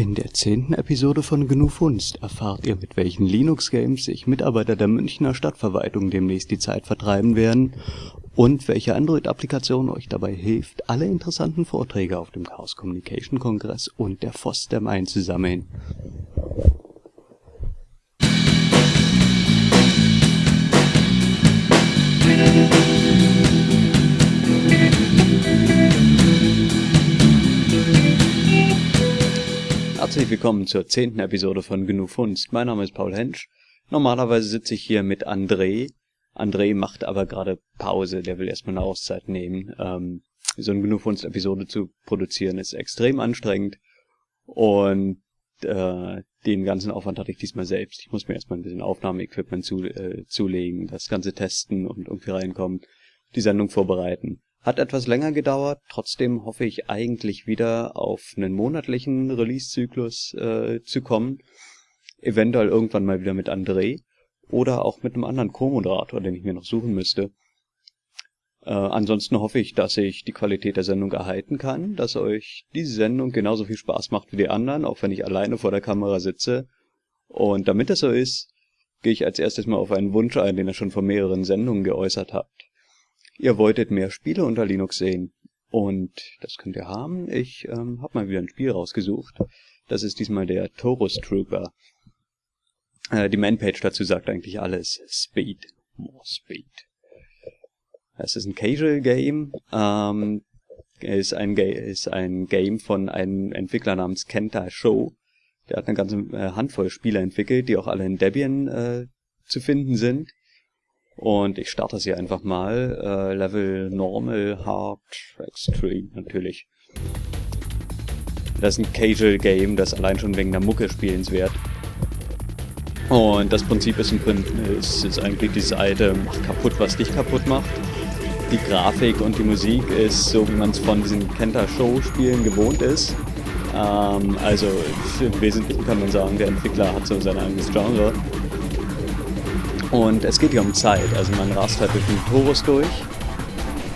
In der zehnten Episode von GNU Funst erfahrt ihr, mit welchen Linux-Games sich Mitarbeiter der Münchner Stadtverwaltung demnächst die Zeit vertreiben werden und welche Android-Applikation euch dabei hilft, alle interessanten Vorträge auf dem Chaos Communication Kongress und der FOSDEM einzusammeln. Herzlich willkommen zur zehnten Episode von GNU Funst. Mein Name ist Paul Hensch. Normalerweise sitze ich hier mit André. André macht aber gerade Pause, der will erstmal eine Auszeit nehmen. Ähm, so eine GNU Funst Episode zu produzieren ist extrem anstrengend und äh, den ganzen Aufwand hatte ich diesmal selbst. Ich muss mir erstmal ein bisschen Aufnahmeequipment zu, äh, zulegen, das Ganze testen und irgendwie reinkommen, die Sendung vorbereiten. Hat etwas länger gedauert, trotzdem hoffe ich eigentlich wieder auf einen monatlichen Release-Zyklus äh, zu kommen. Eventuell irgendwann mal wieder mit André oder auch mit einem anderen Co-Moderator, den ich mir noch suchen müsste. Äh, ansonsten hoffe ich, dass ich die Qualität der Sendung erhalten kann, dass euch diese Sendung genauso viel Spaß macht wie die anderen, auch wenn ich alleine vor der Kamera sitze. Und damit das so ist, gehe ich als erstes mal auf einen Wunsch ein, den ihr schon vor mehreren Sendungen geäußert habt. Ihr wolltet mehr Spiele unter Linux sehen. Und das könnt ihr haben. Ich ähm, habe mal wieder ein Spiel rausgesucht. Das ist diesmal der Taurus Trooper. Äh, die Manpage dazu sagt eigentlich alles. Speed. More Speed. Es ist ein Casual Game. Ähm, ist ein, Ga ist ein Game von einem Entwickler namens Kenta Show. Der hat eine ganze äh, Handvoll Spiele entwickelt, die auch alle in Debian äh, zu finden sind. Und ich starte es hier einfach mal. Äh, Level Normal, Hard, Extreme natürlich. Das ist ein Casual Game, das allein schon wegen der Mucke spielenswert. Und das Prinzip ist, im Prinzip, ist, ist eigentlich dieses alte, mach kaputt, was dich kaputt macht. Die Grafik und die Musik ist so, wie man es von diesen Kenta-Show-Spielen gewohnt ist. Ähm, also im Wesentlichen kann man sagen, der Entwickler hat so sein eigenes Genre. Und es geht hier um Zeit, also man rast halt durch den Torus durch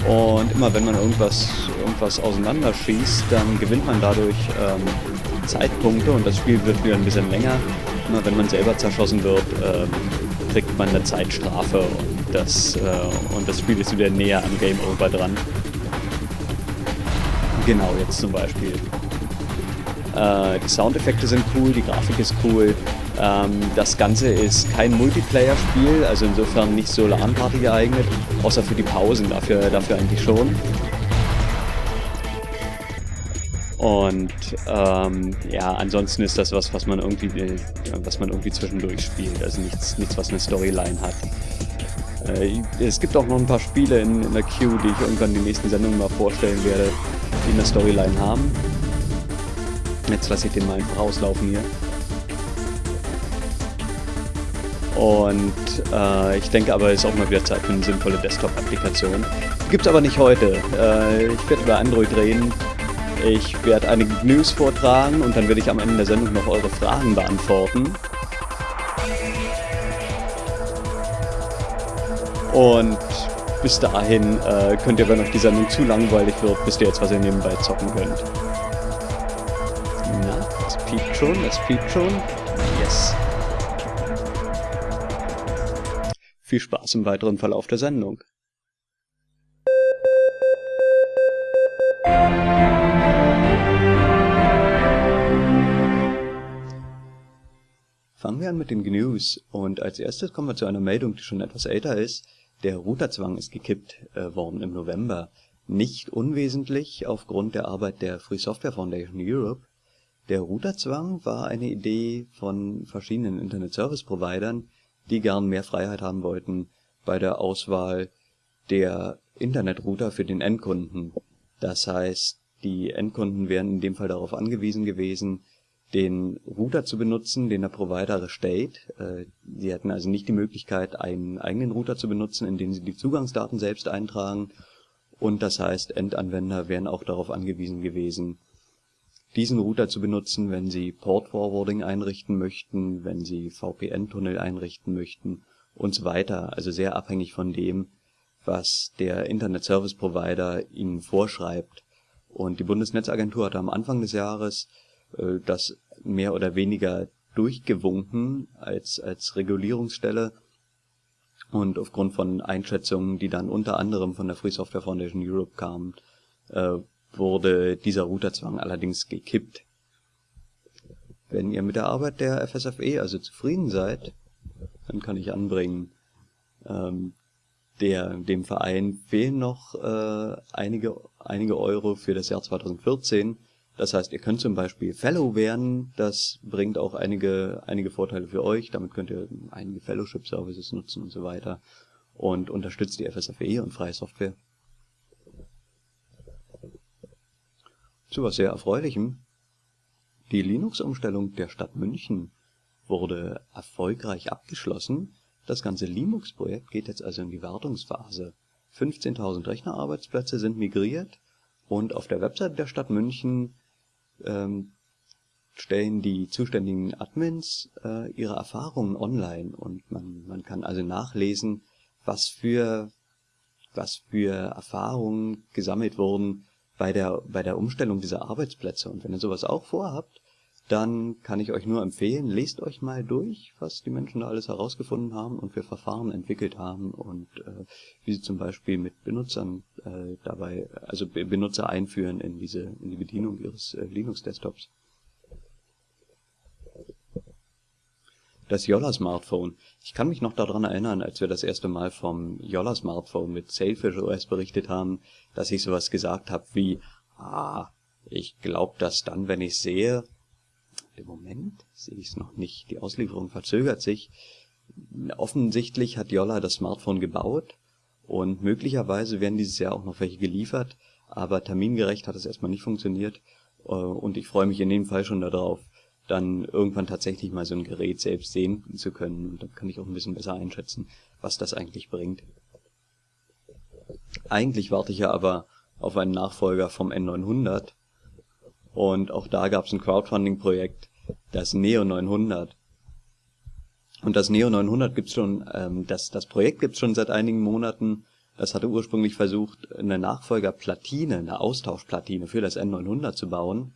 und immer wenn man irgendwas, irgendwas auseinanderschießt, dann gewinnt man dadurch ähm, Zeitpunkte und das Spiel wird wieder ein bisschen länger. Immer wenn man selber zerschossen wird, ähm, kriegt man eine Zeitstrafe und das, äh, und das Spiel ist wieder näher am Game Over dran. Genau, jetzt zum Beispiel. Äh, die Soundeffekte sind cool, die Grafik ist cool, das Ganze ist kein Multiplayer-Spiel, also insofern nicht so LAN-Party geeignet, außer für die Pausen, dafür, dafür eigentlich schon. Und ähm, ja, ansonsten ist das was, was man irgendwie, äh, was man irgendwie zwischendurch spielt, also nichts, nichts was eine Storyline hat. Äh, es gibt auch noch ein paar Spiele in, in der Queue, die ich irgendwann in den nächsten Sendungen mal vorstellen werde, die eine Storyline haben. Jetzt lasse ich den mal einfach rauslaufen hier. Und äh, ich denke aber, es ist auch mal wieder Zeit für eine sinnvolle Desktop-Applikation. Gibt's aber nicht heute. Äh, ich werde über Android reden. Ich werde einige News vortragen und dann werde ich am Ende der Sendung noch eure Fragen beantworten. Und bis dahin äh, könnt ihr, wenn euch die Sendung zu langweilig wird, wisst ihr jetzt, was ihr nebenbei zocken könnt. Na, es piept schon, es piept schon. Yes. Viel Spaß im weiteren Verlauf der Sendung. Fangen wir an mit den News und als erstes kommen wir zu einer Meldung, die schon etwas älter ist. Der Routerzwang ist gekippt äh, worden im November. Nicht unwesentlich aufgrund der Arbeit der Free Software Foundation Europe. Der Routerzwang war eine Idee von verschiedenen Internet Service Providern, die gern mehr Freiheit haben wollten bei der Auswahl der Internetrouter für den Endkunden. Das heißt, die Endkunden wären in dem Fall darauf angewiesen gewesen, den Router zu benutzen, den der Provider erstellt. Äh, sie hätten also nicht die Möglichkeit, einen eigenen Router zu benutzen, in den sie die Zugangsdaten selbst eintragen. Und das heißt, Endanwender wären auch darauf angewiesen gewesen, diesen Router zu benutzen, wenn Sie Port Forwarding einrichten möchten, wenn Sie VPN-Tunnel einrichten möchten und so weiter. Also sehr abhängig von dem, was der Internet Service Provider Ihnen vorschreibt. Und die Bundesnetzagentur hatte am Anfang des Jahres äh, das mehr oder weniger durchgewunken als, als Regulierungsstelle. Und aufgrund von Einschätzungen, die dann unter anderem von der Free Software Foundation Europe kamen, äh, wurde dieser Routerzwang allerdings gekippt. Wenn ihr mit der Arbeit der FSFE also zufrieden seid, dann kann ich anbringen, ähm, der, dem Verein fehlen noch äh, einige, einige Euro für das Jahr 2014. Das heißt, ihr könnt zum Beispiel Fellow werden, das bringt auch einige, einige Vorteile für euch. Damit könnt ihr einige Fellowship-Services nutzen und so weiter und unterstützt die FSFE und freie Software. Zu was sehr Erfreulichem. Die Linux-Umstellung der Stadt München wurde erfolgreich abgeschlossen das ganze Linux-Projekt geht jetzt also in die Wartungsphase. 15.000 Rechnerarbeitsplätze sind migriert und auf der Webseite der Stadt München ähm, stellen die zuständigen Admins äh, ihre Erfahrungen online und man, man kann also nachlesen, was für, was für Erfahrungen gesammelt wurden bei der, bei der Umstellung dieser Arbeitsplätze. Und wenn ihr sowas auch vorhabt, dann kann ich euch nur empfehlen, lest euch mal durch, was die Menschen da alles herausgefunden haben und für Verfahren entwickelt haben und äh, wie sie zum Beispiel mit Benutzern äh, dabei, also Benutzer einführen in diese in die Bedienung ihres äh, Linux-Desktops. Das Yolla-Smartphone. Ich kann mich noch daran erinnern, als wir das erste Mal vom Yolla-Smartphone mit Sailfish OS berichtet haben, dass ich sowas gesagt habe wie, ah, ich glaube das dann, wenn ich sehe, im Moment sehe ich es noch nicht. Die Auslieferung verzögert sich. Offensichtlich hat Jolla das Smartphone gebaut und möglicherweise werden dieses Jahr auch noch welche geliefert, aber termingerecht hat es erstmal nicht funktioniert äh, und ich freue mich in dem Fall schon darauf, dann irgendwann tatsächlich mal so ein Gerät selbst sehen zu können und dann kann ich auch ein bisschen besser einschätzen, was das eigentlich bringt. Eigentlich warte ich ja aber auf einen Nachfolger vom N900 und auch da gab es ein Crowdfunding-Projekt, das Neo 900. Und das Neo 900 gibt's schon, ähm, das, das Projekt gibt's schon seit einigen Monaten. Es hatte ursprünglich versucht, eine Nachfolgerplatine, eine Austauschplatine für das N900 zu bauen.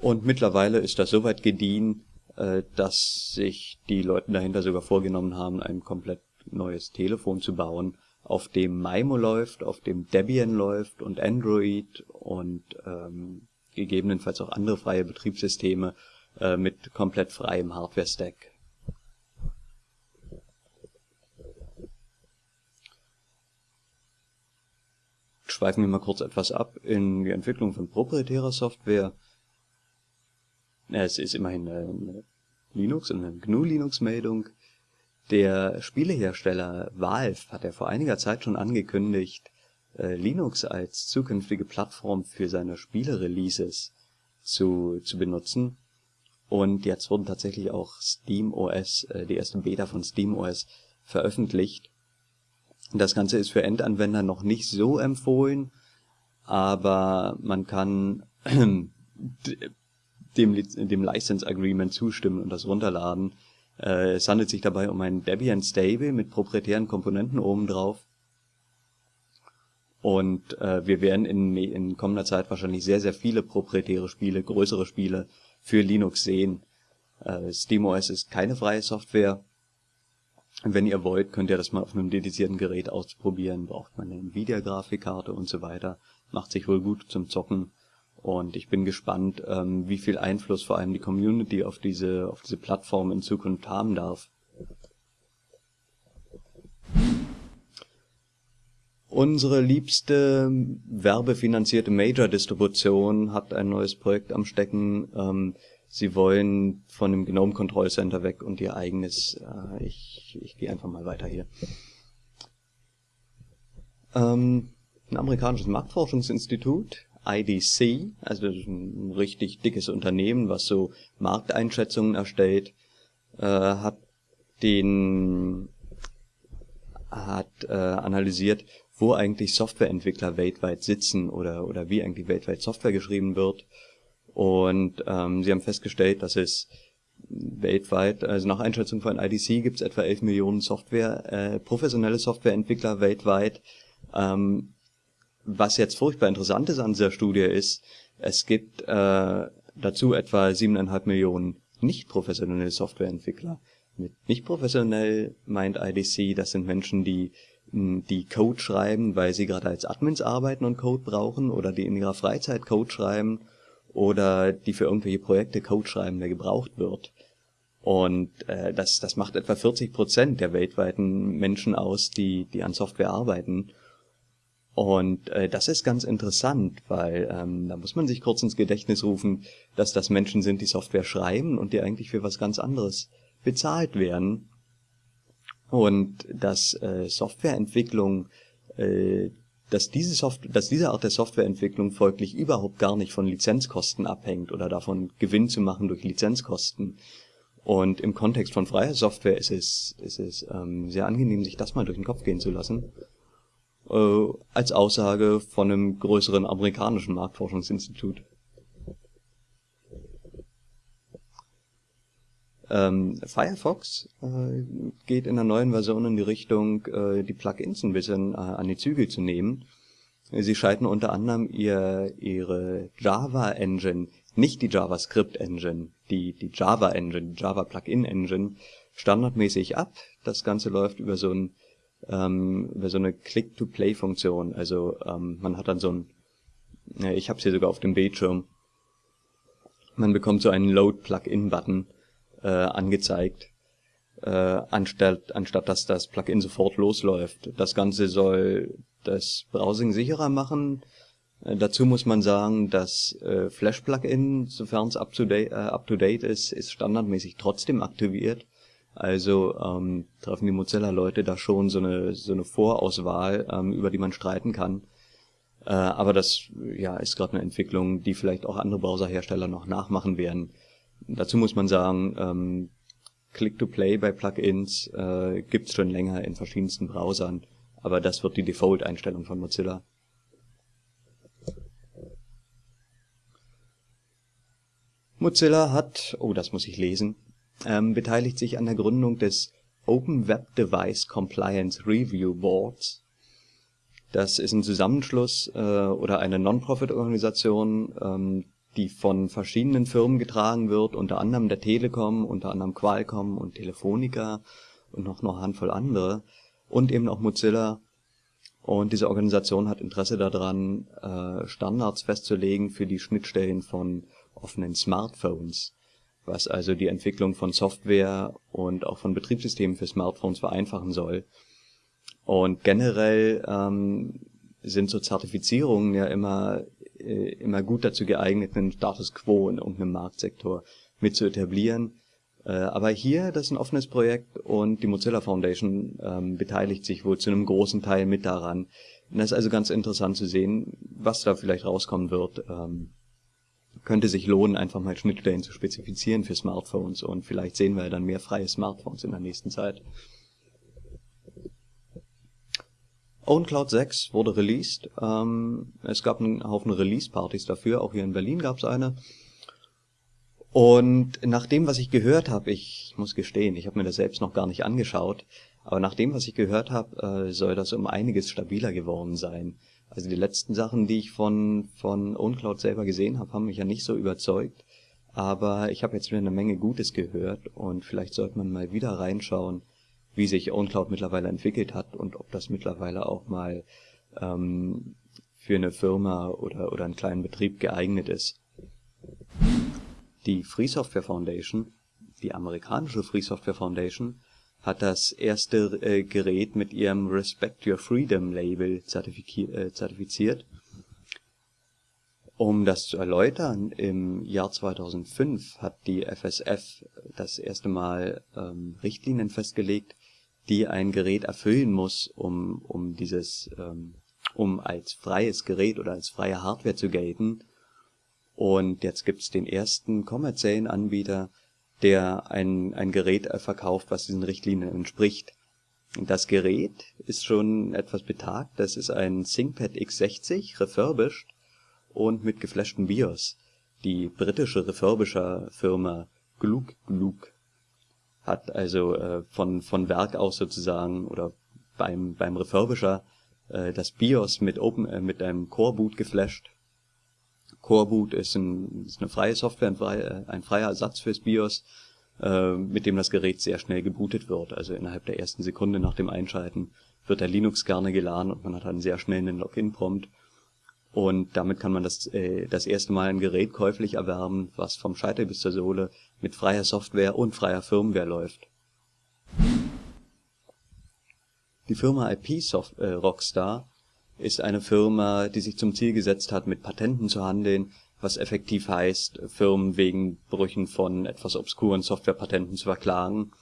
Und mittlerweile ist das soweit gediehen, äh, dass sich die Leute dahinter sogar vorgenommen haben, ein komplett neues Telefon zu bauen, auf dem Maimo läuft, auf dem Debian läuft und Android und ähm, gegebenenfalls auch andere freie Betriebssysteme äh, mit komplett freiem Hardware-Stack. Schweifen wir mal kurz etwas ab in die Entwicklung von proprietärer Software. Es ist immerhin eine Linux und eine GNU-Linux-Meldung. Der Spielehersteller Valve hat ja vor einiger Zeit schon angekündigt, äh, Linux als zukünftige Plattform für seine Spiele-Releases zu, zu benutzen. Und jetzt wurden tatsächlich auch SteamOS, äh, die erste Beta von SteamOS veröffentlicht. Das Ganze ist für Endanwender noch nicht so empfohlen, aber man kann dem, dem License Agreement zustimmen und das runterladen. Äh, es handelt sich dabei um ein Debian Stable mit proprietären Komponenten obendrauf und äh, wir werden in, in kommender Zeit wahrscheinlich sehr, sehr viele proprietäre Spiele, größere Spiele für Linux sehen. Äh, SteamOS ist keine freie Software. Wenn ihr wollt, könnt ihr das mal auf einem dedizierten Gerät ausprobieren. Braucht man eine Nvidia-Grafikkarte und so weiter. Macht sich wohl gut zum Zocken. Und ich bin gespannt, ähm, wie viel Einfluss vor allem die Community auf diese, auf diese Plattform in Zukunft haben darf. Unsere liebste werbefinanzierte Major-Distribution hat ein neues Projekt am Stecken. Ähm, sie wollen von dem Gnome Control Center weg und ihr eigenes. Äh, ich ich gehe einfach mal weiter hier. Ähm, ein amerikanisches Marktforschungsinstitut, IDC, also ein richtig dickes Unternehmen, was so Markteinschätzungen erstellt, äh, hat den hat äh, analysiert, wo eigentlich Softwareentwickler weltweit sitzen oder, oder wie eigentlich weltweit Software geschrieben wird. Und ähm, sie haben festgestellt, dass es weltweit, also nach Einschätzung von IDC gibt es etwa 11 Millionen Software, äh, professionelle Softwareentwickler weltweit. Ähm, was jetzt furchtbar interessant ist an dieser Studie ist, es gibt äh, dazu etwa 7,5 Millionen nicht professionelle Softwareentwickler. Mit nicht professionell meint IDC, das sind Menschen, die die Code schreiben, weil sie gerade als Admins arbeiten und Code brauchen oder die in ihrer Freizeit Code schreiben oder die für irgendwelche Projekte Code schreiben, der gebraucht wird. Und äh, das, das macht etwa 40 Prozent der weltweiten Menschen aus, die, die an Software arbeiten. Und äh, das ist ganz interessant, weil ähm, da muss man sich kurz ins Gedächtnis rufen, dass das Menschen sind, die Software schreiben und die eigentlich für was ganz anderes bezahlt werden. Und dass äh, Softwareentwicklung, äh, dass diese Software, dass diese Art der Softwareentwicklung folglich überhaupt gar nicht von Lizenzkosten abhängt oder davon Gewinn zu machen durch Lizenzkosten. Und im Kontext von freier Software ist es, ist es ähm, sehr angenehm, sich das mal durch den Kopf gehen zu lassen äh, als Aussage von einem größeren amerikanischen Marktforschungsinstitut. Ähm, Firefox äh, geht in der neuen Version in die Richtung, äh, die Plugins ein bisschen äh, an die Zügel zu nehmen. Sie schalten unter anderem ihr, ihre Java Engine, nicht die JavaScript Engine, die, die Java Engine, Java Plugin Engine, standardmäßig ab. Das Ganze läuft über so ein ähm, so eine Click-to-Play-Funktion. Also ähm, man hat dann so ein, ja, ich habe es hier sogar auf dem Bildschirm, man bekommt so einen Load-Plugin-Button äh, angezeigt, äh, anstatt, anstatt dass das Plugin sofort losläuft. Das Ganze soll das Browsing sicherer machen. Äh, dazu muss man sagen, das äh, Flash-Plugin, sofern es up-to-date äh, up -date ist, ist standardmäßig trotzdem aktiviert. Also ähm, treffen die Mozilla-Leute da schon so eine, so eine Vorauswahl, ähm, über die man streiten kann. Äh, aber das ja, ist gerade eine Entwicklung, die vielleicht auch andere Browserhersteller noch nachmachen werden. Dazu muss man sagen, ähm, Click-to-Play bei Plugins äh, gibt schon länger in verschiedensten Browsern, aber das wird die Default-Einstellung von Mozilla. Mozilla hat, oh, das muss ich lesen, ähm, beteiligt sich an der Gründung des Open Web Device Compliance Review Boards. Das ist ein Zusammenschluss äh, oder eine Non-Profit-Organisation, ähm, die von verschiedenen Firmen getragen wird, unter anderem der Telekom, unter anderem Qualcomm und Telefonica und noch eine Handvoll andere und eben auch Mozilla. Und diese Organisation hat Interesse daran, äh, Standards festzulegen für die Schnittstellen von offenen Smartphones was also die Entwicklung von Software und auch von Betriebssystemen für Smartphones vereinfachen soll. Und generell ähm, sind so Zertifizierungen ja immer äh, immer gut dazu geeignet, einen Status quo in irgendeinem Marktsektor mit zu etablieren. Äh, aber hier, das ist ein offenes Projekt und die Mozilla Foundation ähm, beteiligt sich wohl zu einem großen Teil mit daran. Und das ist also ganz interessant zu sehen, was da vielleicht rauskommen wird. Ähm, könnte sich lohnen, einfach mal Schnittstellen zu spezifizieren für Smartphones und vielleicht sehen wir dann mehr freie Smartphones in der nächsten Zeit. OwnCloud 6 wurde released. Ähm, es gab einen Haufen Release-Partys dafür, auch hier in Berlin gab es eine. Und nach dem, was ich gehört habe, ich muss gestehen, ich habe mir das selbst noch gar nicht angeschaut, aber nach dem, was ich gehört habe, äh, soll das um einiges stabiler geworden sein. Also die letzten Sachen, die ich von, von OwnCloud selber gesehen habe, haben mich ja nicht so überzeugt. Aber ich habe jetzt wieder eine Menge Gutes gehört und vielleicht sollte man mal wieder reinschauen, wie sich OwnCloud mittlerweile entwickelt hat und ob das mittlerweile auch mal ähm, für eine Firma oder, oder einen kleinen Betrieb geeignet ist. Die Free Software Foundation, die amerikanische Free Software Foundation, hat das erste äh, Gerät mit ihrem Respect Your Freedom Label äh, zertifiziert. Um das zu erläutern, im Jahr 2005 hat die FSF das erste Mal ähm, Richtlinien festgelegt, die ein Gerät erfüllen muss, um, um dieses, ähm, um als freies Gerät oder als freie Hardware zu gelten. Und jetzt gibt's den ersten kommerziellen Anbieter, der ein, ein Gerät verkauft, was diesen Richtlinien entspricht. Das Gerät ist schon etwas betagt. Das ist ein ThinkPad X60 refurbished und mit geflashtem BIOS. Die britische Refurbisher-Firma Gluck Gluck hat also äh, von, von Werk aus sozusagen oder beim, beim Refurbisher äh, das BIOS mit Open, äh, mit einem Core Boot geflasht Coreboot ist, ein, ist eine freie Software, ein, frei, ein freier Ersatz fürs BIOS, äh, mit dem das Gerät sehr schnell gebootet wird. Also innerhalb der ersten Sekunde nach dem Einschalten wird der Linux gerne geladen und man hat dann sehr schnell einen Login-Prompt. Und damit kann man das, äh, das erste Mal ein Gerät käuflich erwerben, was vom Scheitel bis zur Sohle mit freier Software und freier Firmware läuft. Die Firma IP Soft, äh, Rockstar ist eine Firma, die sich zum Ziel gesetzt hat, mit Patenten zu handeln, was effektiv heißt, Firmen wegen Brüchen von etwas obskuren Softwarepatenten zu verklagen.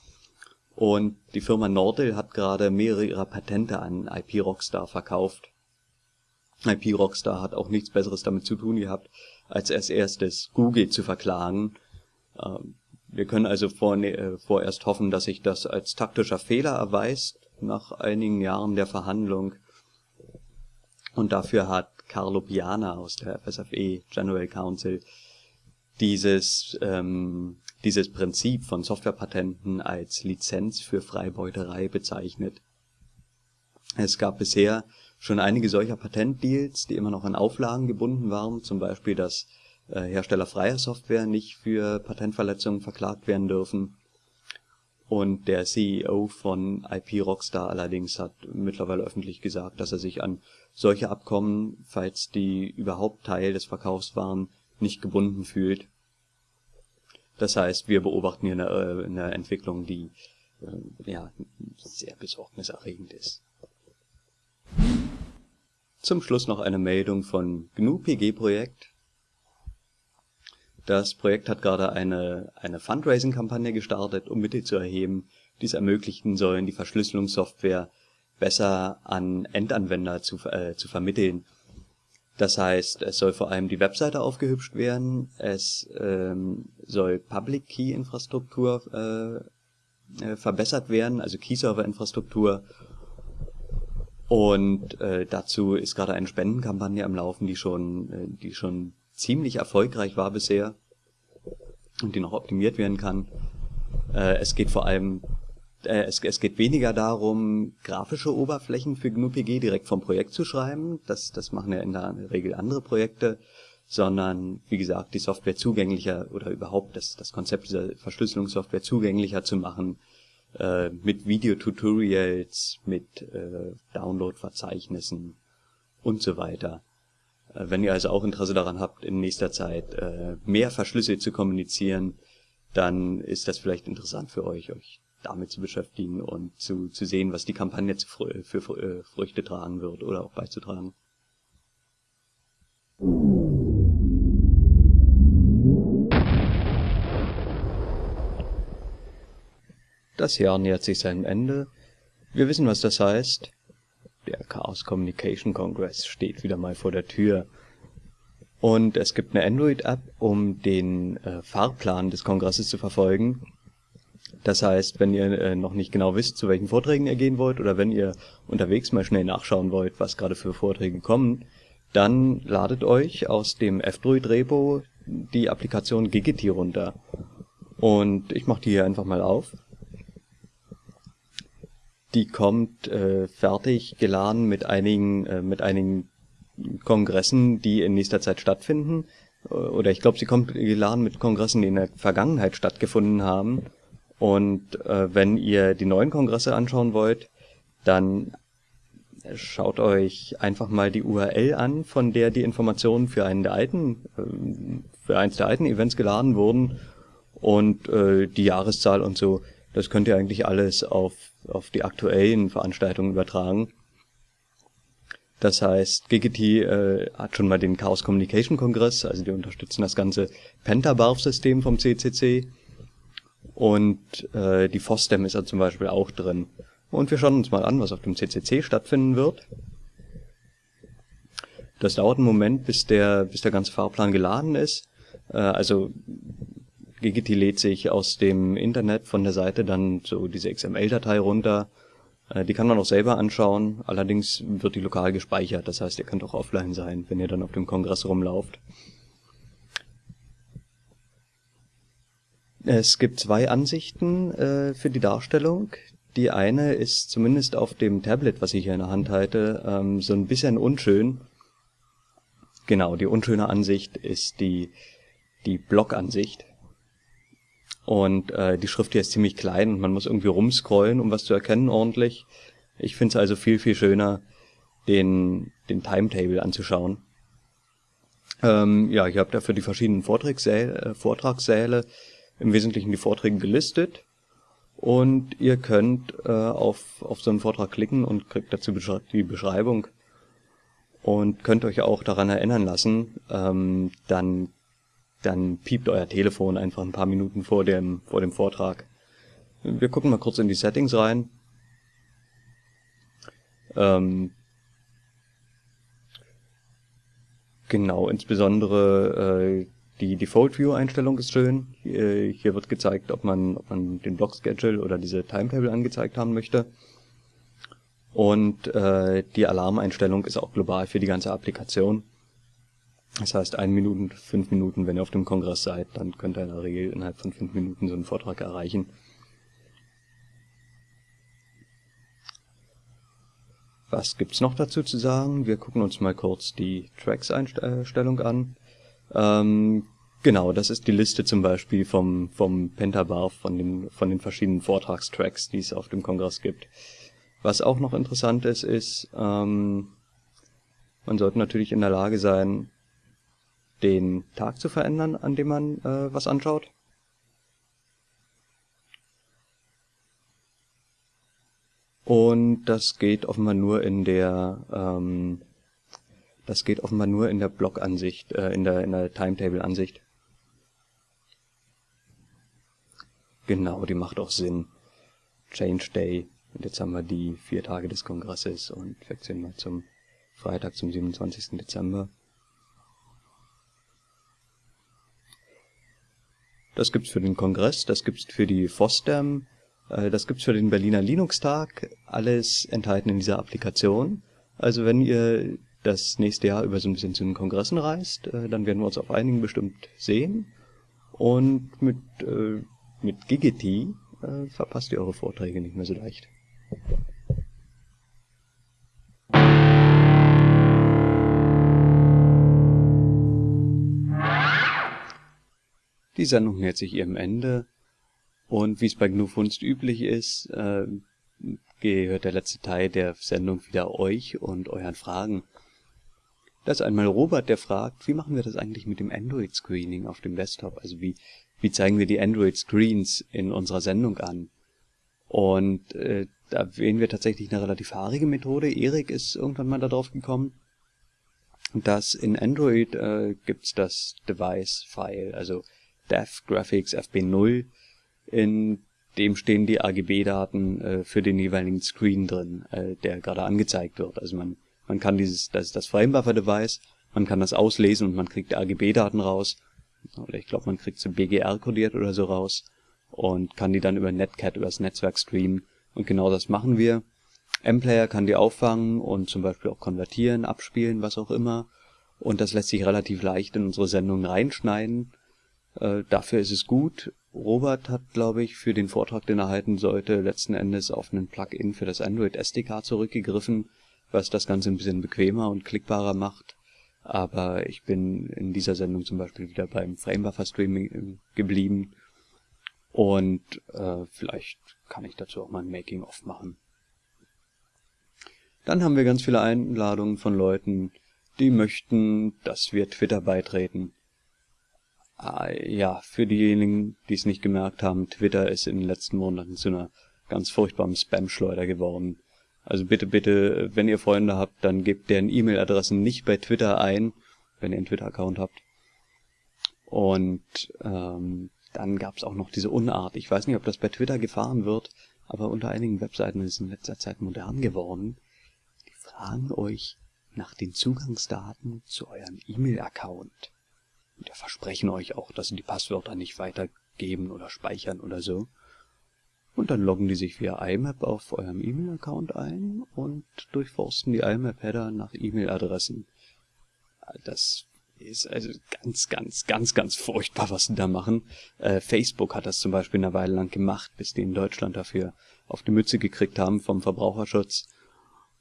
Und die Firma Nordel hat gerade mehrere ihrer Patente an IP Rockstar verkauft. IP Rockstar hat auch nichts Besseres damit zu tun gehabt, als als erstes Google zu verklagen. Ähm, wir können also äh, vorerst hoffen, dass sich das als taktischer Fehler erweist nach einigen Jahren der Verhandlung. Und dafür hat Carlo Piana aus der FSFE General Council dieses, ähm, dieses Prinzip von Softwarepatenten als Lizenz für Freibeuterei bezeichnet. Es gab bisher schon einige solcher Patentdeals, die immer noch an Auflagen gebunden waren, zum Beispiel, dass äh, Hersteller freier Software nicht für Patentverletzungen verklagt werden dürfen und der CEO von IP Rockstar allerdings hat mittlerweile öffentlich gesagt, dass er sich an solche Abkommen, falls die überhaupt Teil des Verkaufs waren, nicht gebunden fühlt. Das heißt, wir beobachten hier eine, äh, eine Entwicklung, die äh, ja sehr besorgniserregend ist. Zum Schluss noch eine Meldung von GNU PG Projekt. Das Projekt hat gerade eine, eine Fundraising-Kampagne gestartet, um Mittel zu erheben, die es ermöglichen sollen, die Verschlüsselungssoftware besser an Endanwender zu, äh, zu vermitteln. Das heißt, es soll vor allem die Webseite aufgehübscht werden, es ähm, soll Public Key Infrastruktur äh, äh, verbessert werden, also Key Server Infrastruktur. Und äh, dazu ist gerade eine Spendenkampagne am Laufen, die schon, äh, die schon ziemlich erfolgreich war bisher und die noch optimiert werden kann. Äh, es geht vor allem, äh, es, es geht weniger darum, grafische Oberflächen für GNU-PG direkt vom Projekt zu schreiben, das, das machen ja in der Regel andere Projekte, sondern wie gesagt, die Software zugänglicher oder überhaupt das, das Konzept dieser Verschlüsselungssoftware zugänglicher zu machen, äh, mit Videotutorials, mit äh, Download-Verzeichnissen und so weiter. Äh, wenn ihr also auch Interesse daran habt, in nächster Zeit äh, mehr verschlüsselt zu kommunizieren, dann ist das vielleicht interessant für euch, euch damit zu beschäftigen und zu, zu sehen, was die Kampagne für, für, für äh, Früchte tragen wird oder auch beizutragen. Das Jahr nähert sich seinem Ende. Wir wissen, was das heißt. Der Chaos Communication Congress steht wieder mal vor der Tür. Und es gibt eine Android-App, um den äh, Fahrplan des Kongresses zu verfolgen. Das heißt, wenn ihr äh, noch nicht genau wisst, zu welchen Vorträgen ihr gehen wollt, oder wenn ihr unterwegs mal schnell nachschauen wollt, was gerade für Vorträge kommen, dann ladet euch aus dem F-Droid-Repo die Applikation Gigity runter. Und ich mache die hier einfach mal auf die kommt äh, fertig geladen mit einigen äh, mit einigen Kongressen, die in nächster Zeit stattfinden. Äh, oder ich glaube, sie kommt geladen mit Kongressen, die in der Vergangenheit stattgefunden haben. Und äh, wenn ihr die neuen Kongresse anschauen wollt, dann schaut euch einfach mal die URL an, von der die Informationen für einen der alten, äh, für eins der alten Events geladen wurden und äh, die Jahreszahl und so. Das könnt ihr eigentlich alles auf auf die aktuellen Veranstaltungen übertragen. Das heißt, Giggity äh, hat schon mal den Chaos Communication Kongress, also die unterstützen das ganze Pentabarf-System vom CCC. Und äh, die FOSDEM ist ja zum Beispiel auch drin. Und wir schauen uns mal an, was auf dem CCC stattfinden wird. Das dauert einen Moment, bis der, bis der ganze Fahrplan geladen ist. Äh, also Gigiti lädt sich aus dem Internet von der Seite dann so diese XML-Datei runter. Äh, die kann man auch selber anschauen, allerdings wird die lokal gespeichert, das heißt, ihr könnt auch offline sein, wenn ihr dann auf dem Kongress rumlauft. Es gibt zwei Ansichten äh, für die Darstellung. Die eine ist zumindest auf dem Tablet, was ich hier in der Hand halte, ähm, so ein bisschen unschön. genau, die unschöne Ansicht ist die, die Blockansicht. Und äh, die Schrift hier ist ziemlich klein und man muss irgendwie rumscrollen, um was zu erkennen ordentlich. Ich finde es also viel, viel schöner, den, den Timetable anzuschauen. Ähm, ja, ich habe dafür die verschiedenen Vortragssäle, äh, Vortragssäle im Wesentlichen die Vorträge gelistet. Und ihr könnt äh, auf, auf so einen Vortrag klicken und kriegt dazu die Beschreibung und könnt euch auch daran erinnern lassen, ähm, dann, dann piept euer Telefon einfach ein paar Minuten vor dem, vor dem Vortrag. Wir gucken mal kurz in die Settings rein. Ähm, genau, insbesondere äh, die Default View Einstellung ist schön. Hier, hier wird gezeigt, ob man, ob man den Block Schedule oder diese Timetable angezeigt haben möchte. Und äh, die Alarmeinstellung ist auch global für die ganze Applikation. Das heißt, ein Minuten, fünf Minuten, wenn ihr auf dem Kongress seid, dann könnt ihr in der Regel innerhalb von fünf Minuten so einen Vortrag erreichen. Was gibt's noch dazu zu sagen? Wir gucken uns mal kurz die Tracks-Einstellung an. Ähm, genau, das ist die Liste zum Beispiel vom, vom Pentabar, von den, von den verschiedenen Vortragstracks, die es auf dem Kongress gibt. Was auch noch interessant ist, ist, ähm, man sollte natürlich in der Lage sein, den Tag zu verändern, an dem man äh, was anschaut. Und das geht offenbar nur in der ähm, das geht offenbar nur in der Block-Ansicht, äh, in der in der Timetable-Ansicht. Genau, die macht auch Sinn. Change Day und jetzt haben wir die vier Tage des Kongresses und wechseln mal zum Freitag, zum 27. Dezember. Das gibt's für den Kongress, das gibt's für die FOSDEM, äh, das gibt's für den Berliner Linux-Tag, alles enthalten in dieser Applikation. Also wenn ihr das nächste Jahr über so ein bisschen zu den Kongressen reist, äh, dann werden wir uns auf einigen bestimmt sehen. Und mit, äh, mit Gigity äh, verpasst ihr eure Vorträge nicht mehr so leicht. Die Sendung nähert sich ihrem Ende und wie es bei GNU Funst üblich ist, äh, gehört der letzte Teil der Sendung wieder euch und euren Fragen. Da ist einmal Robert, der fragt, wie machen wir das eigentlich mit dem Android-Screening auf dem Desktop? Also wie, wie zeigen wir die Android-Screens in unserer Sendung an? Und äh, da wählen wir tatsächlich eine relativ haarige Methode. Erik ist irgendwann mal darauf gekommen, dass in Android äh, gibt's das Device-File, also Dev Graphics FB0, in dem stehen die AGB-Daten äh, für den jeweiligen Screen drin, äh, der gerade angezeigt wird. Also man, man kann dieses, das ist das Framebuffer-Device, man kann das auslesen und man kriegt AGB-Daten raus. Oder ich glaube, man kriegt sie BGR kodiert oder so raus und kann die dann über Netcat, übers Netzwerk streamen. Und genau das machen wir. M-Player kann die auffangen und zum Beispiel auch konvertieren, abspielen, was auch immer. Und das lässt sich relativ leicht in unsere Sendung reinschneiden. Äh, dafür ist es gut. Robert hat, glaube ich, für den Vortrag, den er halten sollte, letzten Endes auf einen Plugin für das Android SDK zurückgegriffen, was das Ganze ein bisschen bequemer und klickbarer macht. Aber ich bin in dieser Sendung zum Beispiel wieder beim Framebuffer Streaming äh, geblieben und äh, vielleicht kann ich dazu auch mal ein Making-of machen. Dann haben wir ganz viele Einladungen von Leuten, die möchten, dass wir Twitter beitreten. Ah, ja, für diejenigen, die es nicht gemerkt haben, Twitter ist in den letzten Monaten zu einer ganz furchtbaren Spam-Schleuder geworden. Also bitte, bitte, wenn ihr Freunde habt, dann gebt deren E-Mail-Adressen nicht bei Twitter ein, wenn ihr einen Twitter-Account habt. Und ähm, dann gab es auch noch diese Unart. Ich weiß nicht, ob das bei Twitter gefahren wird, aber unter einigen Webseiten ist es in letzter Zeit modern geworden. Die fragen euch nach den Zugangsdaten zu eurem E-Mail-Account. Und die versprechen euch auch, dass sie die Passwörter nicht weitergeben oder speichern oder so. Und dann loggen die sich via IMAP auf eurem E-Mail-Account ein und durchforsten die IMAP-Header nach E-Mail-Adressen. Das ist also ganz, ganz, ganz, ganz furchtbar, was sie da machen. Äh, Facebook hat das zum Beispiel eine Weile lang gemacht, bis die in Deutschland dafür auf die Mütze gekriegt haben vom Verbraucherschutz.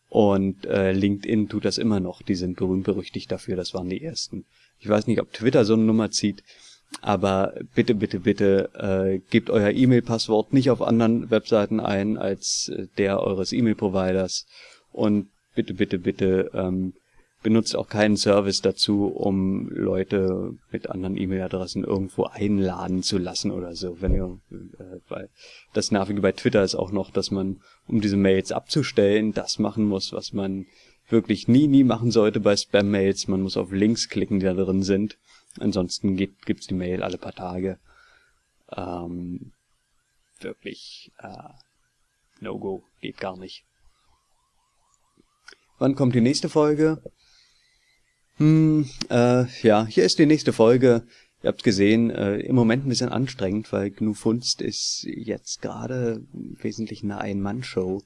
Und äh, LinkedIn tut das immer noch. Die sind berühmt berüchtigt dafür. Das waren die ersten. Ich weiß nicht, ob Twitter so eine Nummer zieht. Aber bitte, bitte, bitte äh, gebt euer E-Mail-Passwort nicht auf anderen Webseiten ein als äh, der eures E-Mail-Providers. Und bitte, bitte, bitte ähm, benutzt auch keinen Service dazu, um Leute mit anderen E-Mail-Adressen irgendwo einladen zu lassen oder so. Wenn ihr, äh, weil das Nervige bei Twitter ist auch noch, dass man, um diese Mails abzustellen, das machen muss, was man wirklich nie, nie machen sollte bei Spam-Mails. Man muss auf Links klicken, die da drin sind. Ansonsten gibt, gibt's die Mail alle paar Tage. Ähm, wirklich, äh, no go, geht gar nicht. Wann kommt die nächste Folge? Hm, äh, ja, hier ist die nächste Folge. Ihr habt gesehen, äh, im Moment ein bisschen anstrengend, weil GNU Funst ist jetzt gerade wesentlich eine Ein-Mann-Show.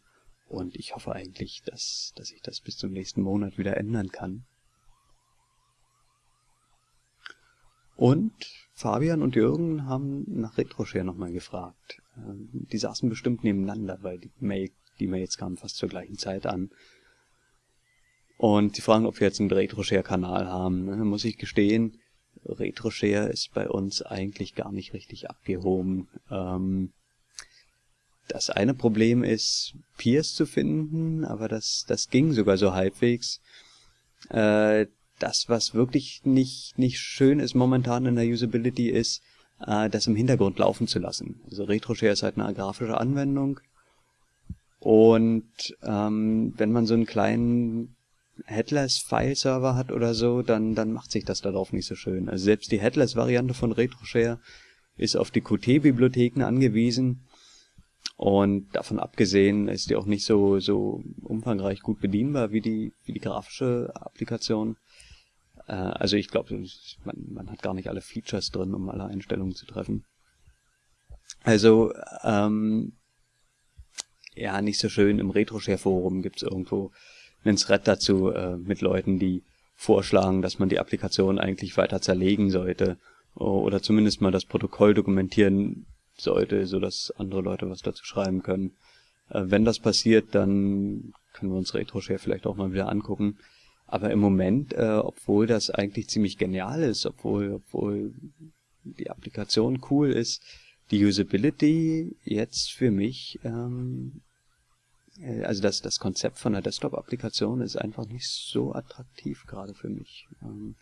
Und ich hoffe eigentlich, dass, dass ich das bis zum nächsten Monat wieder ändern kann. Und Fabian und Jürgen haben nach RetroShare nochmal gefragt. Ähm, die saßen bestimmt nebeneinander, weil die, Mail, die Mails kamen fast zur gleichen Zeit an. Und die fragen, ob wir jetzt einen RetroShare-Kanal haben. Muss ich gestehen, RetroShare ist bei uns eigentlich gar nicht richtig abgehoben. Ähm, das eine Problem ist, Peers zu finden, aber das, das ging sogar so halbwegs. Äh, das, was wirklich nicht, nicht schön ist momentan in der Usability, ist, äh, das im Hintergrund laufen zu lassen. Also RetroShare ist halt eine grafische Anwendung. Und ähm, wenn man so einen kleinen Headless-File-Server hat oder so, dann, dann macht sich das darauf nicht so schön. Also selbst die Headless-Variante von RetroShare ist auf die Qt-Bibliotheken angewiesen. Und davon abgesehen ist die auch nicht so, so umfangreich gut bedienbar wie die, wie die grafische Applikation. Äh, also ich glaube, man, man hat gar nicht alle Features drin, um alle Einstellungen zu treffen. Also, ähm, ja, nicht so schön. Im RetroShare-Forum gibt's irgendwo einen Thread dazu äh, mit Leuten, die vorschlagen, dass man die Applikation eigentlich weiter zerlegen sollte oder zumindest mal das Protokoll dokumentieren sollte, so dass andere Leute was dazu schreiben können. Äh, wenn das passiert, dann können wir uns RetroShare vielleicht auch mal wieder angucken. Aber im Moment, äh, obwohl das eigentlich ziemlich genial ist, obwohl, obwohl die Applikation cool ist, die Usability jetzt für mich, ähm, äh, also das, das Konzept von der Desktop-Applikation ist einfach nicht so attraktiv gerade für mich. Ähm,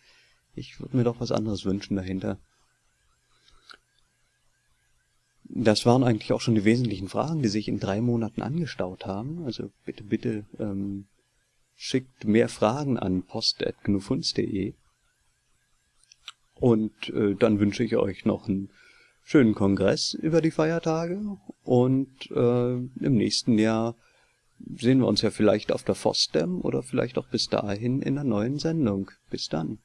ich würde mir doch was anderes wünschen dahinter. Das waren eigentlich auch schon die wesentlichen Fragen, die sich in drei Monaten angestaut haben. Also bitte, bitte ähm, schickt mehr Fragen an post.gnufunz.de und äh, dann wünsche ich euch noch einen schönen Kongress über die Feiertage und äh, im nächsten Jahr sehen wir uns ja vielleicht auf der FOSDEM oder vielleicht auch bis dahin in einer neuen Sendung. Bis dann.